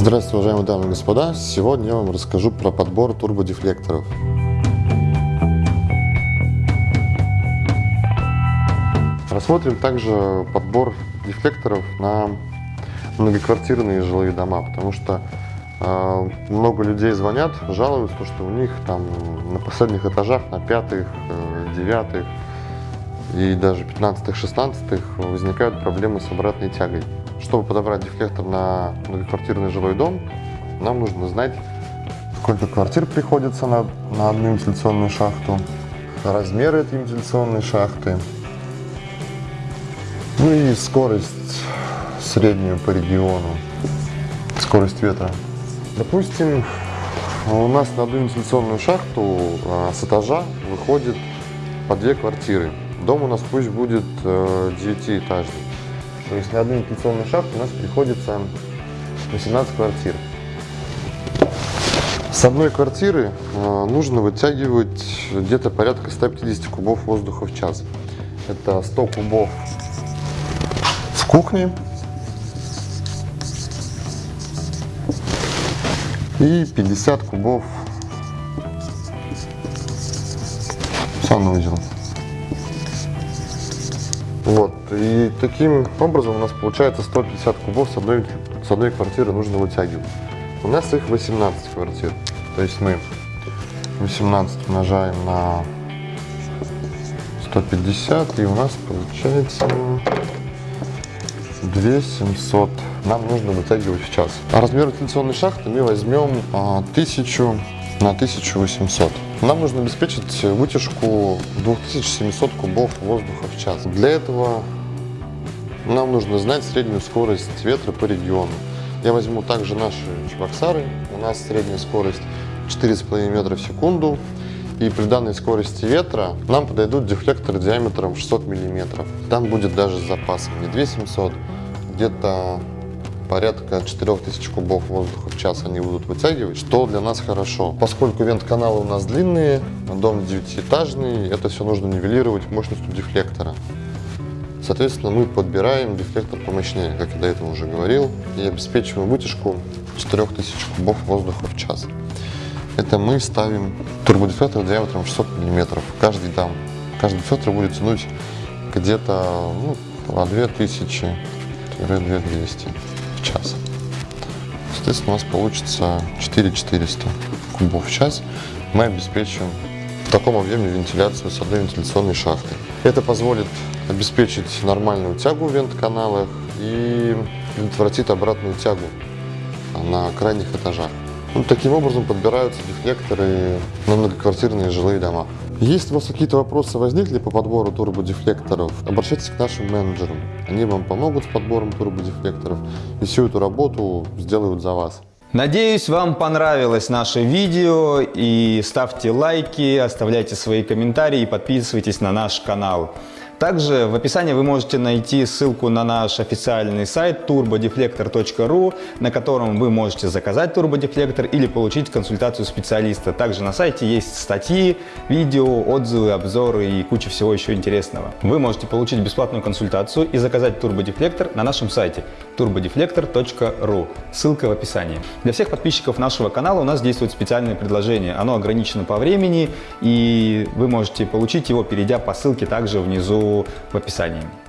Здравствуйте, уважаемые дамы и господа! Сегодня я вам расскажу про подбор турбодефлекторов. Рассмотрим также подбор дефлекторов на многоквартирные жилые дома, потому что э, много людей звонят, жалуются, что у них там на последних этажах, на пятых, э, девятых и даже пятнадцатых, шестнадцатых возникают проблемы с обратной тягой. Чтобы подобрать дефлектор на многоквартирный жилой дом, нам нужно знать, сколько квартир приходится на, на одну вентиляционную шахту, размеры этой вентиляционной шахты, ну и скорость среднюю по региону, скорость ветра. Допустим, у нас на одну вентиляционную шахту а, с этажа выходит по две квартиры. Дом у нас пусть будет э, девятиэтажный. То есть на одну вентиляционную шахту у нас приходится 18 квартир. С одной квартиры э, нужно вытягивать где-то порядка 150 кубов воздуха в час. Это 100 кубов в кухне и 50 кубов в санузел. Вот, и таким образом у нас получается 150 кубов с одной, с одной квартиры нужно вытягивать. У нас их 18 квартир. То есть мы 18 умножаем на 150 и у нас получается 2700 нам нужно вытягивать в час. А размер вентиляционной шахты мы возьмем 1000 а, на 1800. Нам нужно обеспечить вытяжку 2700 кубов воздуха в час. Для этого нам нужно знать среднюю скорость ветра по региону. Я возьму также наши чебоксары. У нас средняя скорость 4,5 метра в секунду. И при данной скорости ветра нам подойдут дефлекторы диаметром 600 миллиметров. Там будет даже с запасом не 2700, где-то порядка 4000 кубов воздуха в час они будут вытягивать, что для нас хорошо. Поскольку вент-каналы у нас длинные, дом девятиэтажный, это все нужно нивелировать мощностью дефлектора. Соответственно, мы подбираем дефлектор помощнее, как я до этого уже говорил, и обеспечиваем вытяжку 4000 кубов воздуха в час. Это мы ставим турбодефлектор диаметром 600 мм. Каждый там, каждый дефлектор будет тянуть где-то ну, по 2000-2200 в час. Соответственно, у нас получится 4400 кубов в час. Мы обеспечим в таком объеме вентиляцию с одной вентиляционной шахты. Это позволит обеспечить нормальную тягу в вент-каналах и предотвратит обратную тягу на крайних этажах. Ну, таким образом подбираются дефлекторы на многоквартирные жилые дома. Если у вас какие-то вопросы возникли по подбору турбодефлекторов, обращайтесь к нашим менеджерам. Они вам помогут с подбором турбодефлекторов и всю эту работу сделают за вас. Надеюсь, вам понравилось наше видео и ставьте лайки, оставляйте свои комментарии и подписывайтесь на наш канал. Также в описании вы можете найти ссылку на наш официальный сайт turbodeflector.ru, на котором вы можете заказать турбодефлектор или получить консультацию специалиста. Также на сайте есть статьи, видео, отзывы, обзоры и куча всего еще интересного. Вы можете получить бесплатную консультацию и заказать турбодефлектор на нашем сайте turbodeflector.ru. Ссылка в описании. Для всех подписчиков нашего канала у нас действует специальное предложение. Оно ограничено по времени и вы можете получить его, перейдя по ссылке также внизу в описании.